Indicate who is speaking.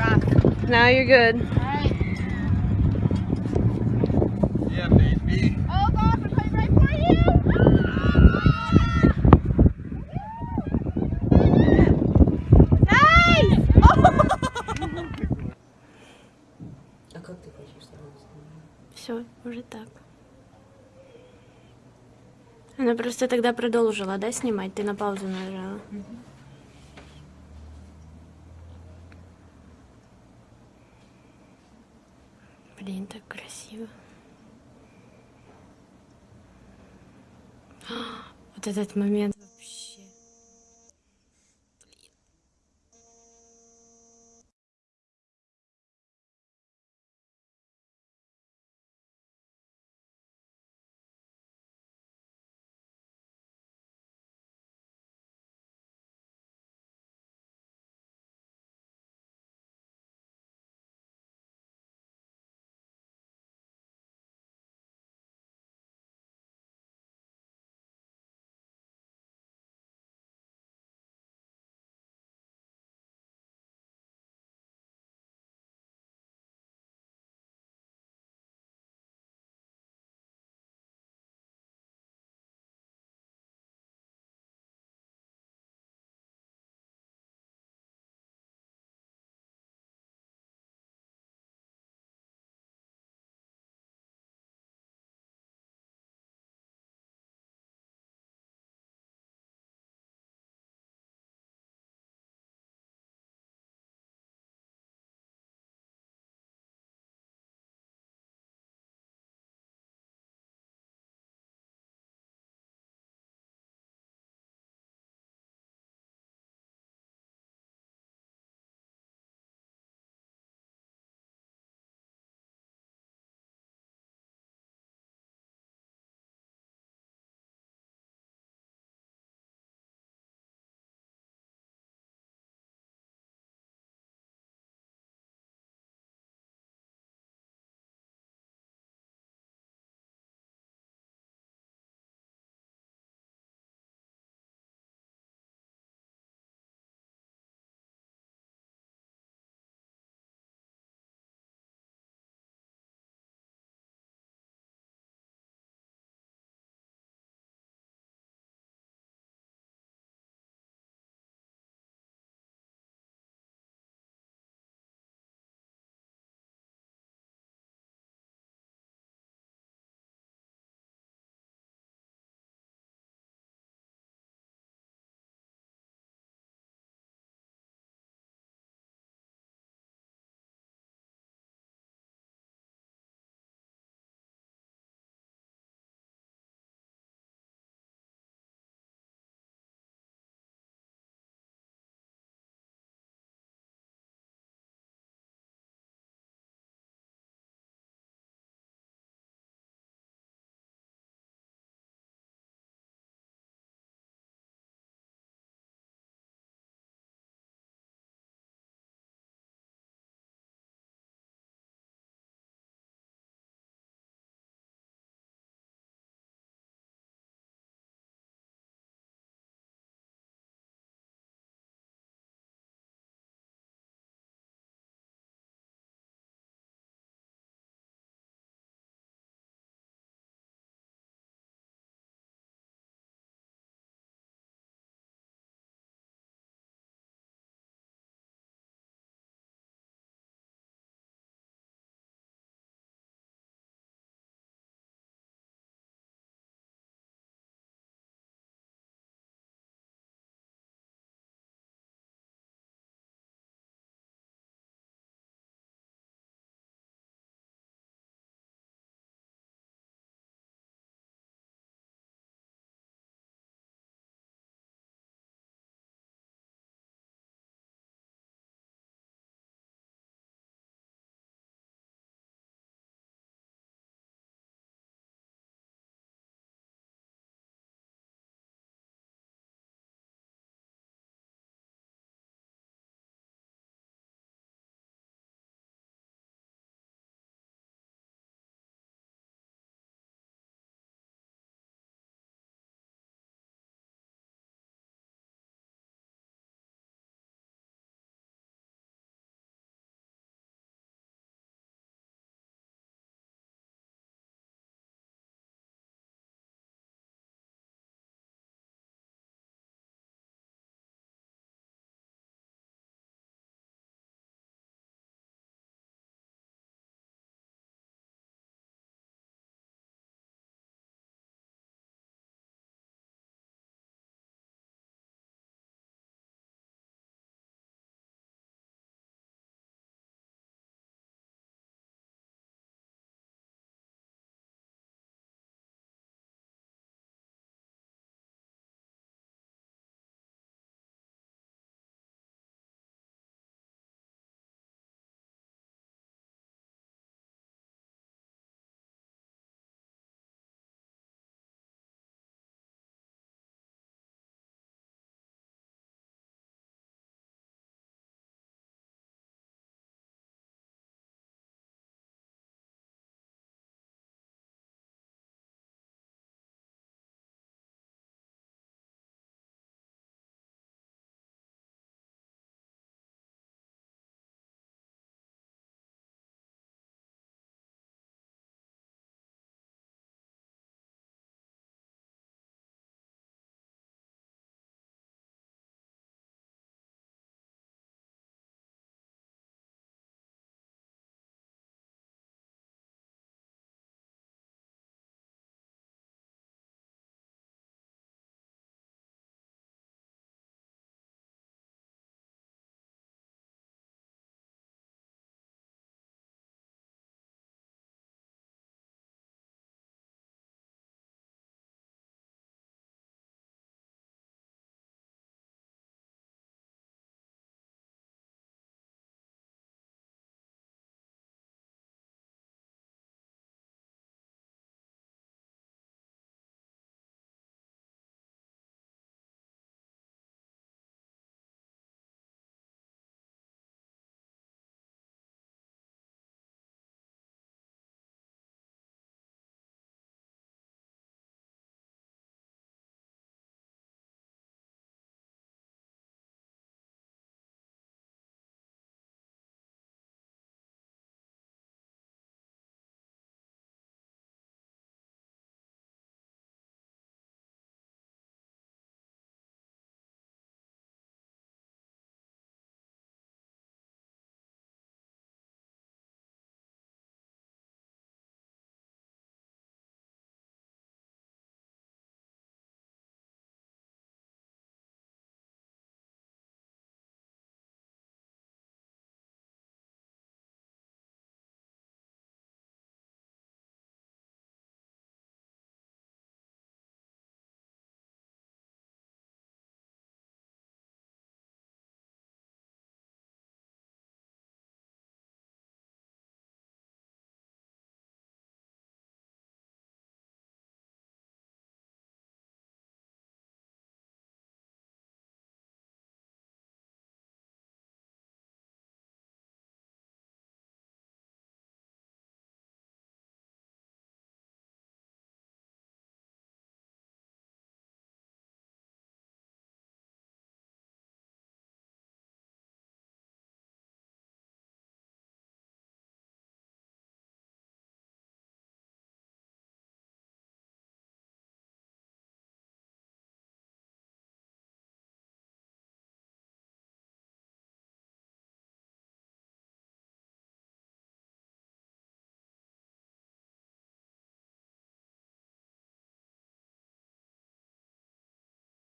Speaker 1: Now you're good.
Speaker 2: Alright.
Speaker 3: Yeah, baby.
Speaker 2: Oh gosh, I'm coming right for you! Nice!
Speaker 4: А как ты хочешь сразу снимать?
Speaker 1: Все, уже так. Она просто тогда продолжила, да, снимать? Ты на паузу нажала. Блин, так красиво. Вот этот момент.